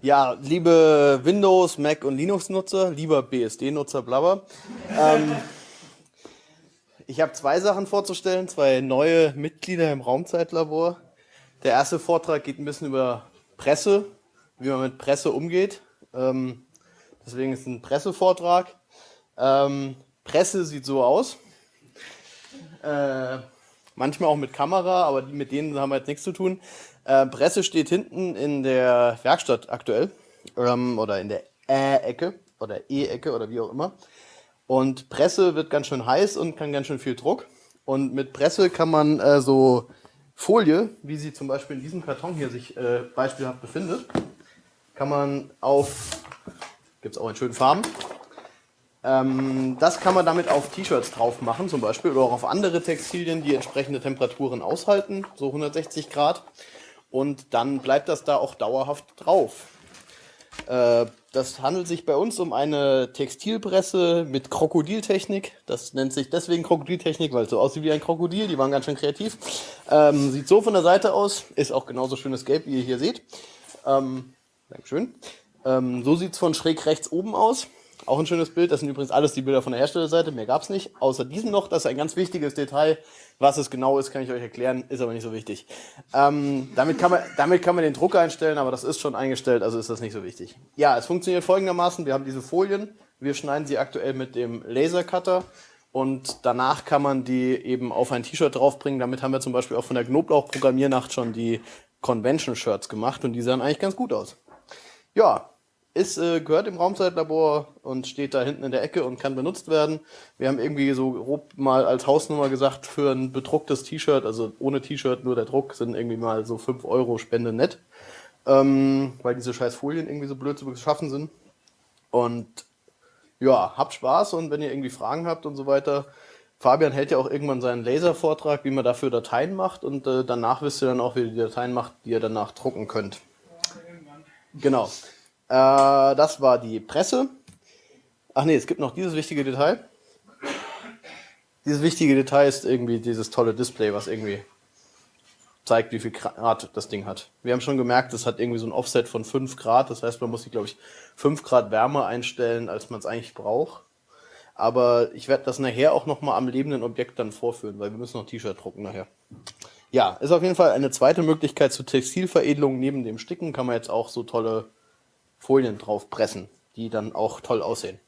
Ja, liebe Windows, Mac und Linux-Nutzer, lieber BSD-Nutzer, blabber. Ähm, ich habe zwei Sachen vorzustellen, zwei neue Mitglieder im Raumzeitlabor. Der erste Vortrag geht ein bisschen über Presse, wie man mit Presse umgeht. Ähm, deswegen ist es ein Pressevortrag. Ähm, Presse sieht so aus. Äh, manchmal auch mit Kamera, aber mit denen haben wir jetzt nichts zu tun. Äh, Presse steht hinten in der Werkstatt aktuell ähm, oder in der Ä-Ecke oder E-Ecke oder wie auch immer. Und Presse wird ganz schön heiß und kann ganz schön viel Druck. Und mit Presse kann man äh, so Folie, wie sie zum Beispiel in diesem Karton hier sich äh, beispielhaft befindet, kann man auf, gibt es auch in schönen Farben, ähm, das kann man damit auf T-Shirts drauf machen zum Beispiel oder auch auf andere Textilien, die entsprechende Temperaturen aushalten, so 160 Grad. Und dann bleibt das da auch dauerhaft drauf. Äh, das handelt sich bei uns um eine Textilpresse mit Krokodiltechnik. Das nennt sich deswegen Krokodiltechnik, weil es so aussieht wie ein Krokodil. Die waren ganz schön kreativ. Ähm, sieht so von der Seite aus. Ist auch genauso schönes Gelb, wie ihr hier seht. Ähm, Dankeschön. Ähm, so sieht es von schräg rechts oben aus. Auch ein schönes Bild. Das sind übrigens alles die Bilder von der Herstellerseite. Mehr gab es nicht. Außer diesem noch. Das ist ein ganz wichtiges Detail. Was es genau ist, kann ich euch erklären. Ist aber nicht so wichtig. Ähm, damit, kann man, damit kann man den Druck einstellen, aber das ist schon eingestellt, also ist das nicht so wichtig. Ja, es funktioniert folgendermaßen. Wir haben diese Folien. Wir schneiden sie aktuell mit dem Lasercutter. Und danach kann man die eben auf ein T-Shirt draufbringen. Damit haben wir zum Beispiel auch von der Knoblauch-Programmiernacht schon die Convention-Shirts gemacht. Und die sahen eigentlich ganz gut aus. Ja, ist, äh, gehört im Raumzeitlabor und steht da hinten in der Ecke und kann benutzt werden. Wir haben irgendwie so grob mal als Hausnummer gesagt, für ein bedrucktes T-Shirt, also ohne T-Shirt, nur der Druck, sind irgendwie mal so 5 Euro Spende nett. Ähm, weil diese scheiß Folien irgendwie so blöd zu beschaffen sind. Und ja, habt Spaß und wenn ihr irgendwie Fragen habt und so weiter, Fabian hält ja auch irgendwann seinen Laservortrag, wie man dafür Dateien macht und äh, danach wisst ihr dann auch, wie ihr die Dateien macht, die ihr danach drucken könnt. Genau. Äh, das war die Presse. Ach nee, es gibt noch dieses wichtige Detail. Dieses wichtige Detail ist irgendwie dieses tolle Display, was irgendwie zeigt, wie viel Grad das Ding hat. Wir haben schon gemerkt, es hat irgendwie so ein Offset von 5 Grad. Das heißt, man muss sich, glaube ich, 5 Grad wärmer einstellen, als man es eigentlich braucht. Aber ich werde das nachher auch nochmal am lebenden Objekt dann vorführen, weil wir müssen noch T-Shirt drucken nachher. Ja, ist auf jeden Fall eine zweite Möglichkeit zur Textilveredelung. Neben dem Sticken kann man jetzt auch so tolle Folien drauf pressen, die dann auch toll aussehen.